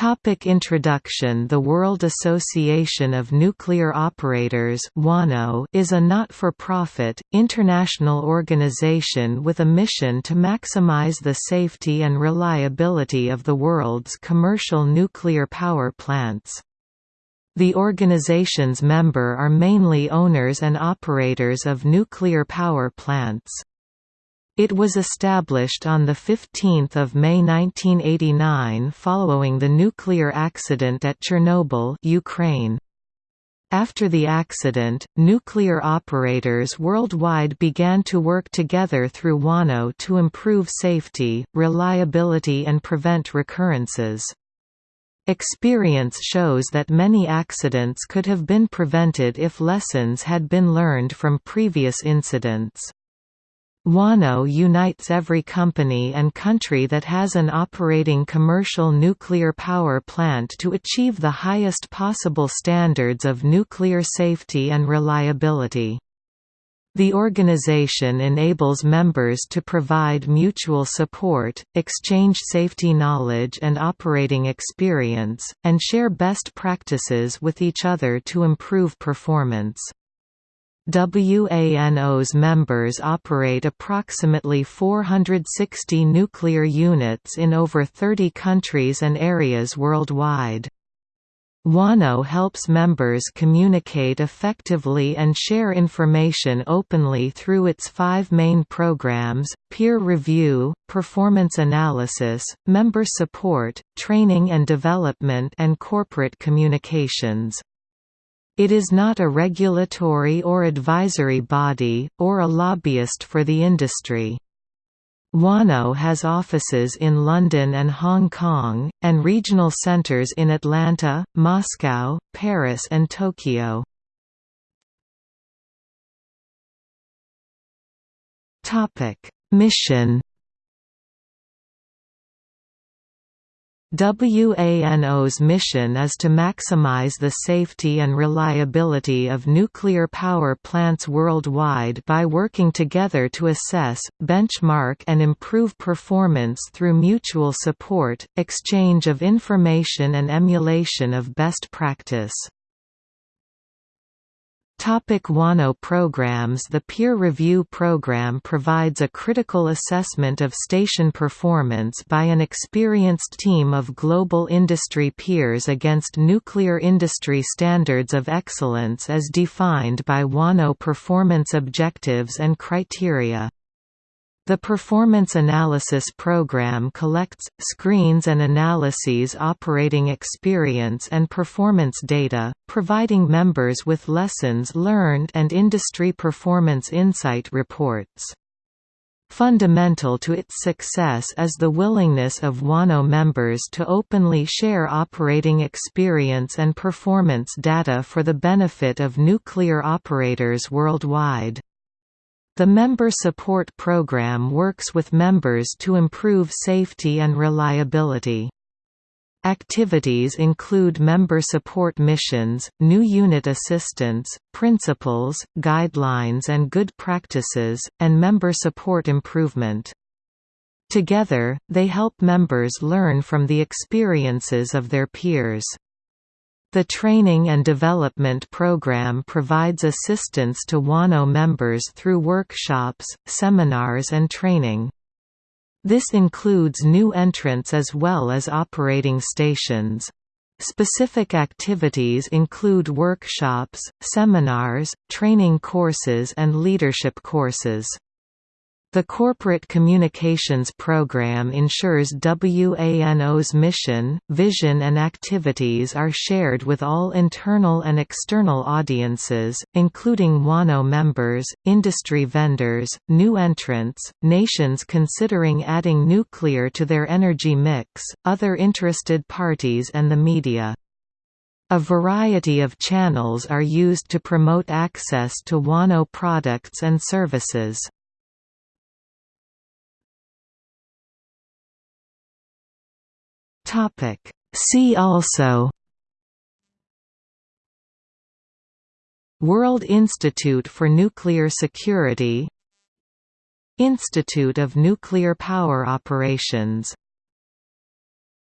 Topic Introduction The World Association of Nuclear Operators is a not-for-profit, international organization with a mission to maximize the safety and reliability of the world's commercial nuclear power plants. The organization's member are mainly owners and operators of nuclear power plants. It was established on 15 May 1989 following the nuclear accident at Chernobyl Ukraine. After the accident, nuclear operators worldwide began to work together through WANO to improve safety, reliability and prevent recurrences. Experience shows that many accidents could have been prevented if lessons had been learned from previous incidents. WANO unites every company and country that has an operating commercial nuclear power plant to achieve the highest possible standards of nuclear safety and reliability. The organization enables members to provide mutual support, exchange safety knowledge and operating experience, and share best practices with each other to improve performance. WANO's members operate approximately 460 nuclear units in over 30 countries and areas worldwide. WANO helps members communicate effectively and share information openly through its five main programs, peer review, performance analysis, member support, training and development and corporate communications. It is not a regulatory or advisory body, or a lobbyist for the industry. WANO has offices in London and Hong Kong, and regional centres in Atlanta, Moscow, Paris and Tokyo. Mission WANO's mission is to maximize the safety and reliability of nuclear power plants worldwide by working together to assess, benchmark and improve performance through mutual support, exchange of information and emulation of best practice. Topic WANO programs The peer review program provides a critical assessment of station performance by an experienced team of global industry peers against nuclear industry standards of excellence as defined by WANO performance objectives and criteria. The Performance Analysis Program collects, screens and analyses operating experience and performance data, providing members with lessons learned and industry performance insight reports. Fundamental to its success is the willingness of WANO members to openly share operating experience and performance data for the benefit of nuclear operators worldwide. The Member Support Program works with members to improve safety and reliability. Activities include member support missions, new unit assistance, principles, guidelines and good practices, and member support improvement. Together, they help members learn from the experiences of their peers. The Training and Development Program provides assistance to WANO members through workshops, seminars and training. This includes new entrants as well as operating stations. Specific activities include workshops, seminars, training courses and leadership courses. The Corporate Communications Program ensures WANO's mission, vision and activities are shared with all internal and external audiences, including WANO members, industry vendors, new entrants, nations considering adding nuclear to their energy mix, other interested parties and the media. A variety of channels are used to promote access to WANO products and services. Topic. See also World Institute for Nuclear Security Institute of Nuclear Power Operations